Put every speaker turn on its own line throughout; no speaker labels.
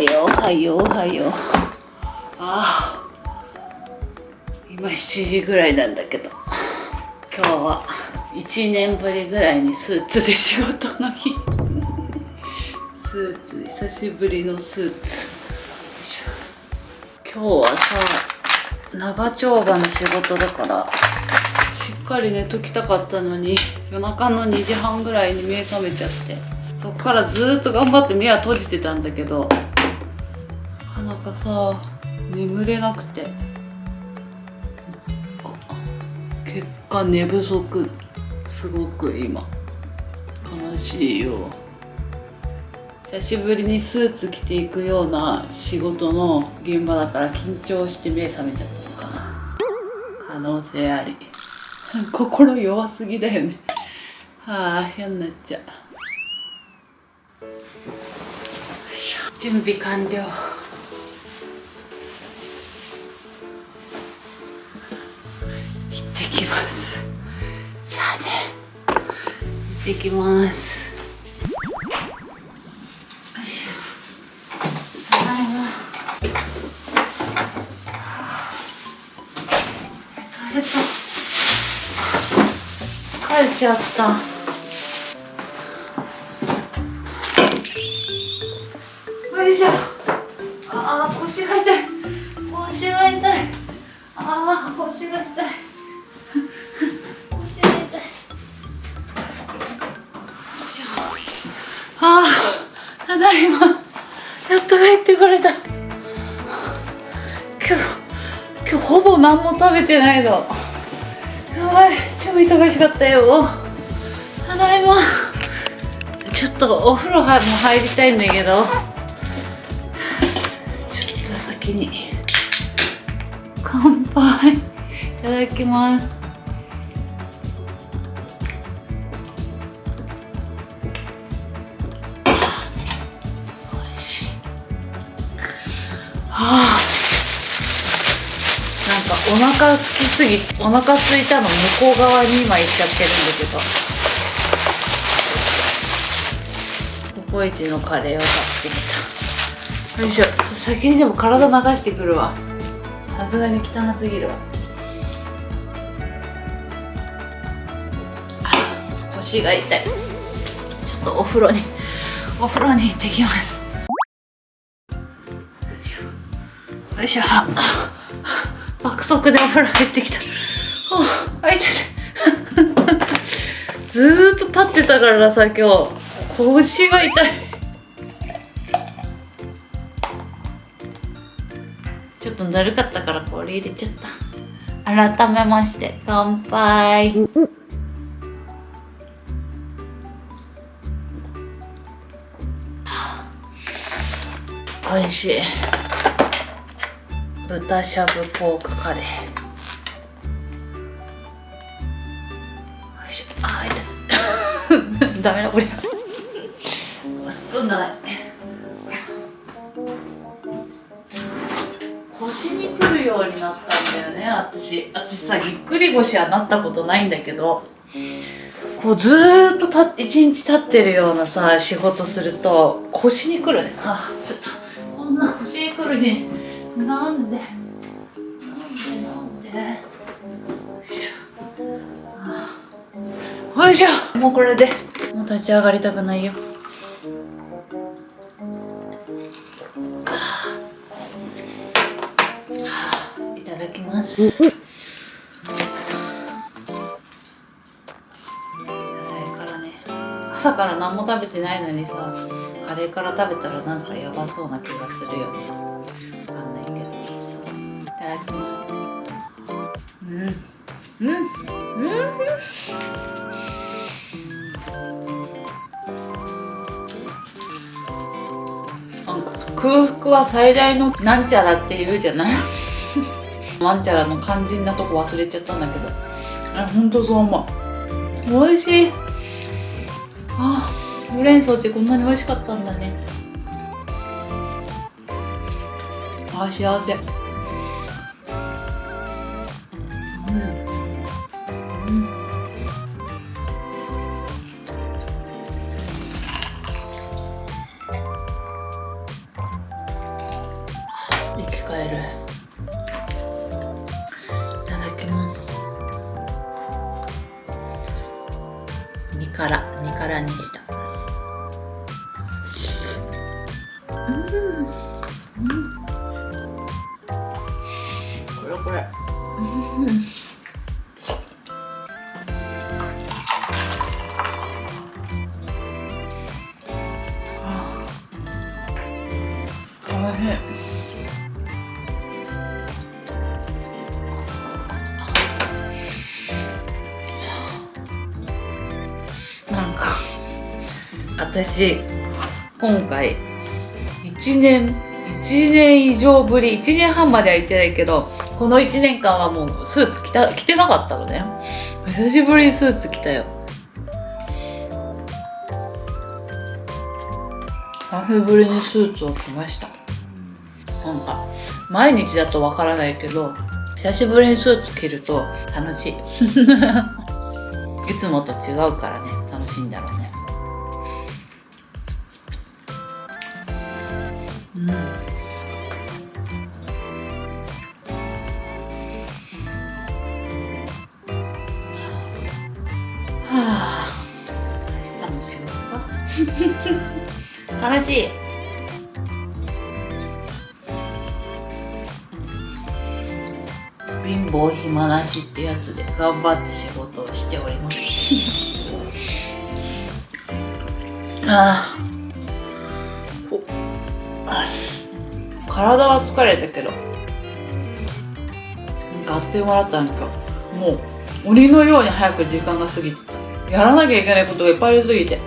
よおはようおはよ。うああ。今7時ぐらいなんだけど。今日は1年ぶりぐらいにスーツで仕事の日。スーツ久しぶりのスーツ。今日はさ長丁場の仕事だからしっかり寝ときたかったのに夜中の2時半ぐらいに目覚めちゃってそっからずっと頑張って目は閉じてたんだけどかさ眠れなくて。結果寝不足すごく今。悲しいよ。久しぶりにスーツ着ていくような仕事の現場だから緊張して目覚めちゃったのかな。可能性あり。心弱すぎだよね。はあ嫌になっちゃう。準備完了。行ってきます。じゃあね。行ってきます。疲れちゃった。よいしょ。ああ腰が痛い。腰が痛い。ああ腰が痛い。ああただいまやっと帰ってこれた。今日今日ほぼ何も食べてないの。やばい超忙しかったよ。ただいまちょっとお風呂も入りたいんだけど。ちょっと先に乾杯いただきます。かお腹空きすぎお腹空いたの向こう側に今行っちゃってるんだけど。ココイチのカレーを買ってきた。よいしょ。先にでも体流してくるわ。さすがに汚すぎるわ。腰が痛い。ちょっとお風呂にお風呂に行ってきます。よいしょ爆速でお風呂入ってきた。あいてずーっと立ってたからさ今日。腰が痛い。ちょっとだるかったからこれ入れちゃった。改めまして乾杯。美味しい。豚しゃぶポークカレー。よいしょ。あー痛い。ダメだこれ。スプーンがない腰にくるようになったんだよね。私私さぎっくり腰はなったことないんだけどこうずーっとた一日立ってるようなさ仕事すると腰にくるね。あちょっとこんな腰にくるになんで？なんでなんで？よいしょ。もうこれで。もう立ち上がりたくないよ。いただきます。野菜からね。朝から何も食べてないのにさカレーから食べたらなんかやばそうな気がするよね。だきますうん。うん。うん。空腹は最大のなん。ちゃらって言うじゃないなん。ちゃらの肝心なとこ忘れちゃったん。だけどあほん。とそう思う美味しいあほうれん。草ってこん。なに美味しかったん。だねあ幸せから2からにした私今回1年1年以上ぶり1年半までは行ってないけどこの1年間はもうスーツ着た着てなかったのね。久しぶりにスーツ着たよ。久しぶりにスーツを着ました。なんか毎日だとわからないけど久しぶりにスーツ着ると楽しい。いつもと違うからね楽しいんだろうね。悲しい。貧乏暇なしってやつで頑張って仕事をしております。あーお。体は疲れたけどなんかあっという間だったんか。もう鬼のように早く時間が過ぎてた。やらなきゃいけないことがいっぱいありすぎて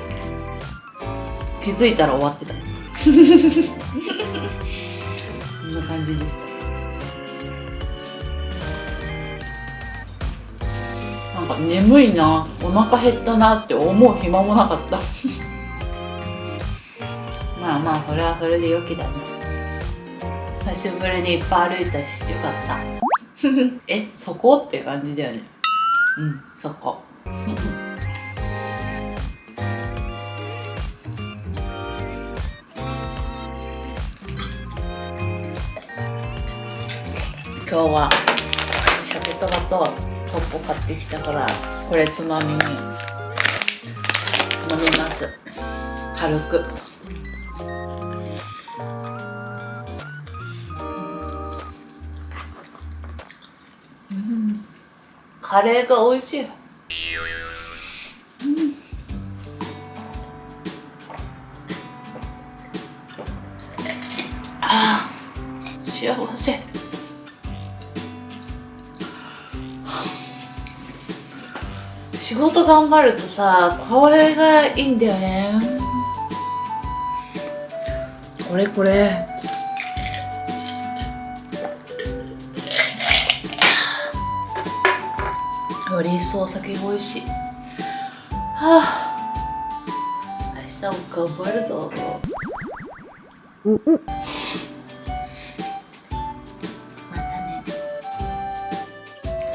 気づいたら終わってた。そんな感じでしたなんか眠いなお腹減ったなって思う暇もなかった。まあまあそれはそれで良きだね久しぶりにいっぱい歩いたしよかった。えそこ？って感じだよね。うんそこ。今日は鮭とばとトッポ買ってきたからこれつまみに飲みます。軽く。うん。カレーが美味しい。うん。ああ幸せ。仕事頑張るとさこれがいいんだよね。これこれ。より一層お酒が美味しいはあ明日も頑張るぞ。またね。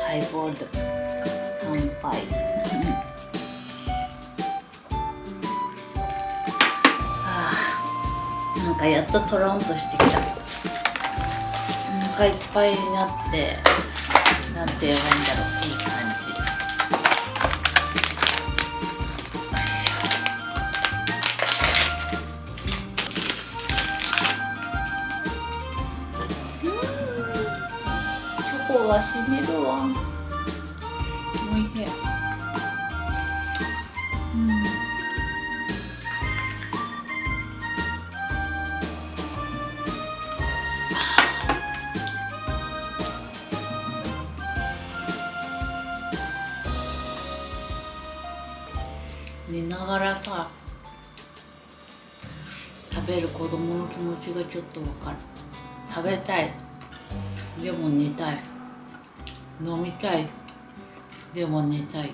ハイボール。乾杯かやっとトロンとしてきた。お腹いっぱいになってなんて言えばいいんだろう。いい感じ。よいしょ。うん。チョコがしみるわ。食べる子供の気持ちがちょっとわかる。食べたい。でも寝たい。飲みたい。でも寝たい。